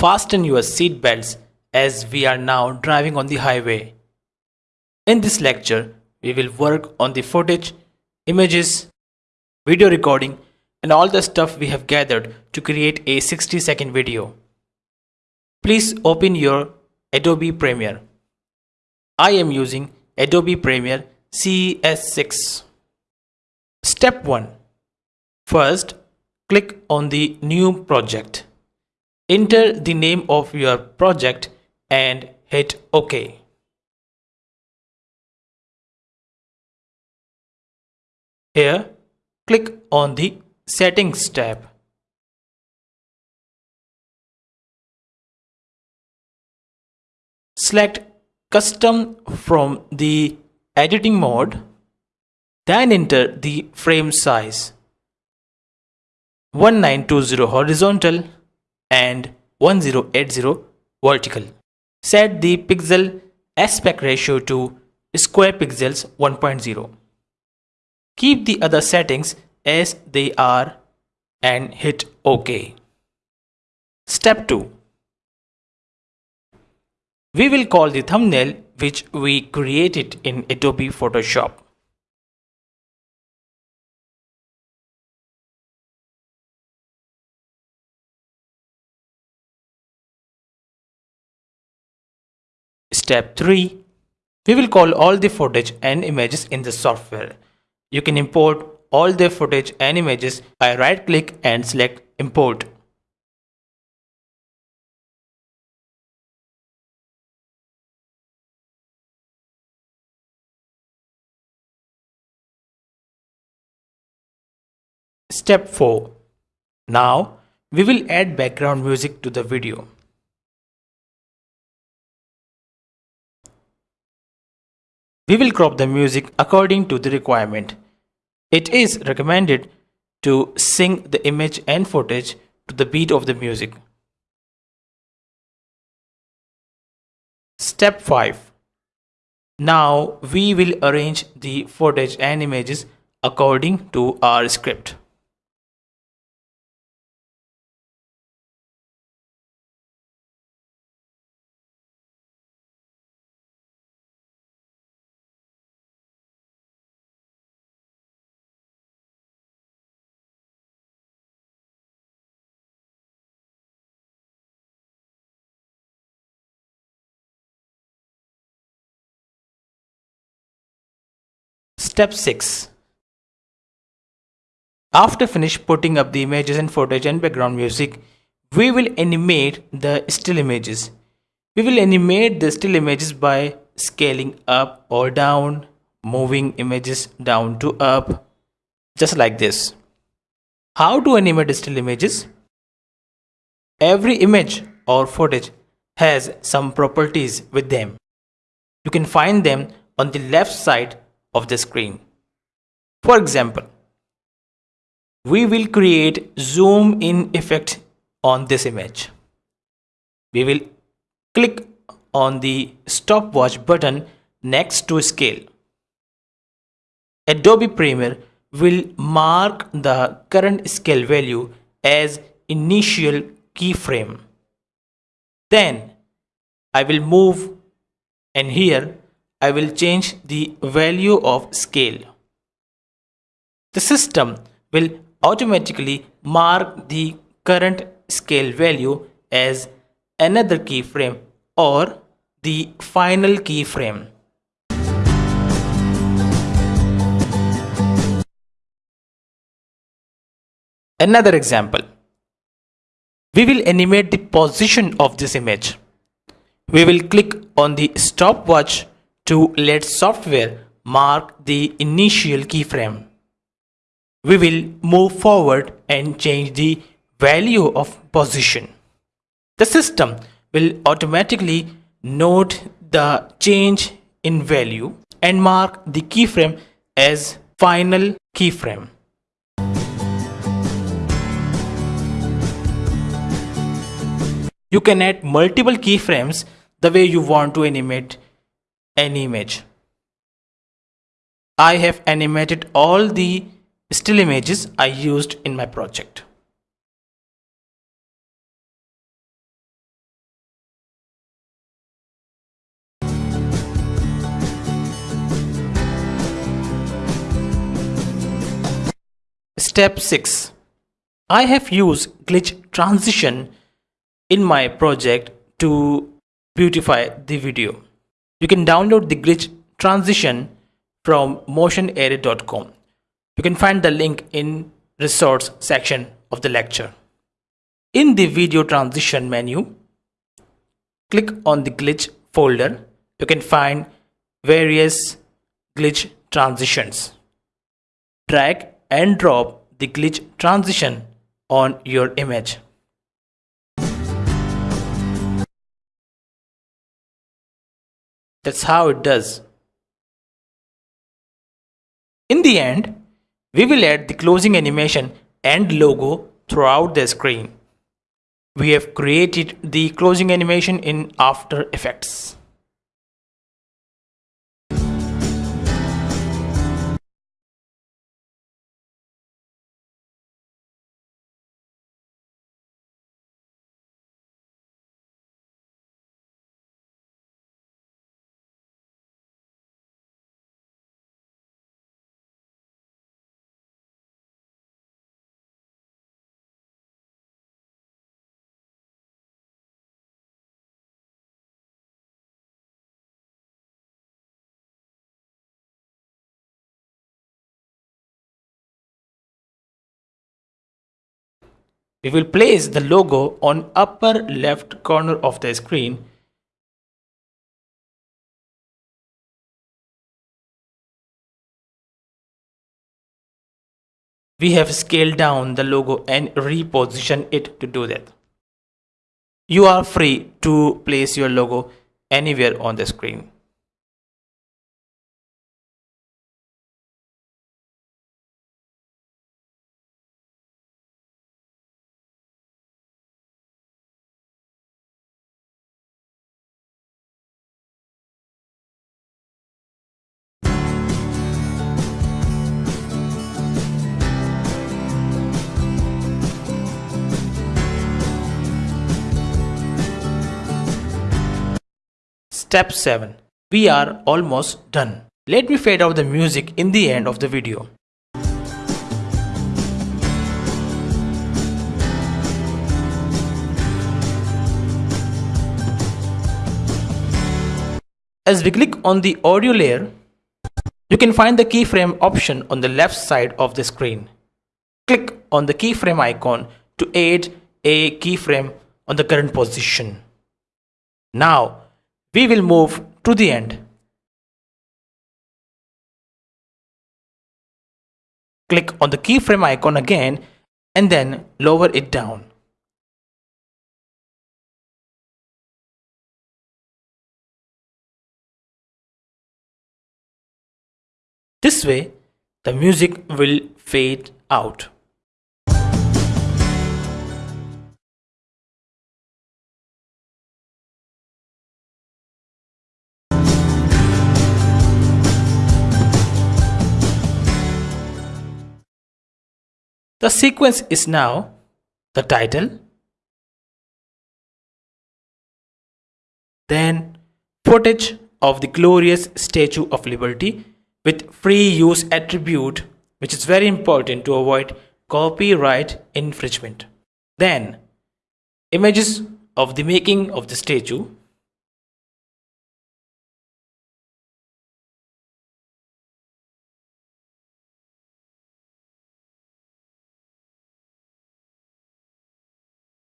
Fasten your seat belts as we are now driving on the highway. In this lecture, we will work on the footage, images, video recording and all the stuff we have gathered to create a 60 second video. Please open your Adobe Premiere. I am using Adobe Premiere CS6. Step 1. First, click on the new project. Enter the name of your project and hit OK. Here, click on the Settings tab. Select Custom from the Editing mode, then enter the frame size 1920 horizontal and 1080 vertical. Set the pixel aspect ratio to square pixels 1.0. Keep the other settings as they are and hit OK. Step 2. We will call the thumbnail which we created in Adobe Photoshop. Step 3. We will call all the footage and images in the software. You can import all the footage and images by right click and select import. Step 4. Now we will add background music to the video. We will crop the music according to the requirement. It is recommended to sync the image and footage to the beat of the music. Step 5. Now we will arrange the footage and images according to our script. Step 6. After finish putting up the images and footage and background music, we will animate the still images. We will animate the still images by scaling up or down, moving images down to up, just like this. How to animate still images? Every image or footage has some properties with them. You can find them on the left side of the screen. For example, we will create zoom in effect on this image. We will click on the stopwatch button next to scale. Adobe Premiere will mark the current scale value as initial keyframe. Then I will move and here I will change the value of scale. The system will automatically mark the current scale value as another keyframe or the final keyframe. Another example. We will animate the position of this image. We will click on the stopwatch to let software mark the initial keyframe. We will move forward and change the value of position. The system will automatically note the change in value and mark the keyframe as final keyframe. You can add multiple keyframes the way you want to animate an image. I have animated all the still images I used in my project. Step 6. I have used glitch transition in my project to beautify the video. You can download the glitch transition from motionarray.com. You can find the link in resource section of the lecture. In the video transition menu, click on the glitch folder. You can find various glitch transitions. Drag and drop the glitch transition on your image. That's how it does. In the end, we will add the closing animation and logo throughout the screen. We have created the closing animation in After Effects. We will place the logo on upper left corner of the screen. We have scaled down the logo and reposition it to do that. You are free to place your logo anywhere on the screen. Step 7. We are almost done. Let me fade out the music in the end of the video. As we click on the audio layer, you can find the keyframe option on the left side of the screen. Click on the keyframe icon to add a keyframe on the current position. Now, we will move to the end. Click on the keyframe icon again and then lower it down. This way, the music will fade out. The sequence is now the title, then footage of the glorious Statue of Liberty with free use attribute which is very important to avoid copyright infringement. Then images of the making of the statue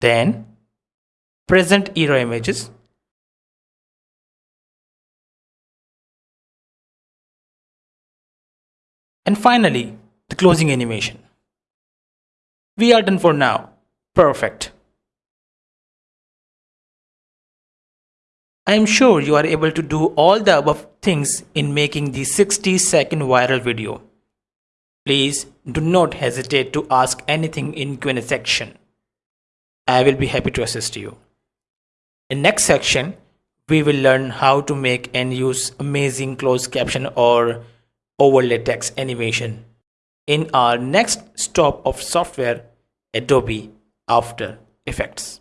then present era images and finally the closing animation we are done for now perfect I am sure you are able to do all the above things in making the 60 second viral video. Please do not hesitate to ask anything in Q&A section. I will be happy to assist you. In next section, we will learn how to make and use amazing closed caption or overlay text animation in our next stop of software Adobe After Effects.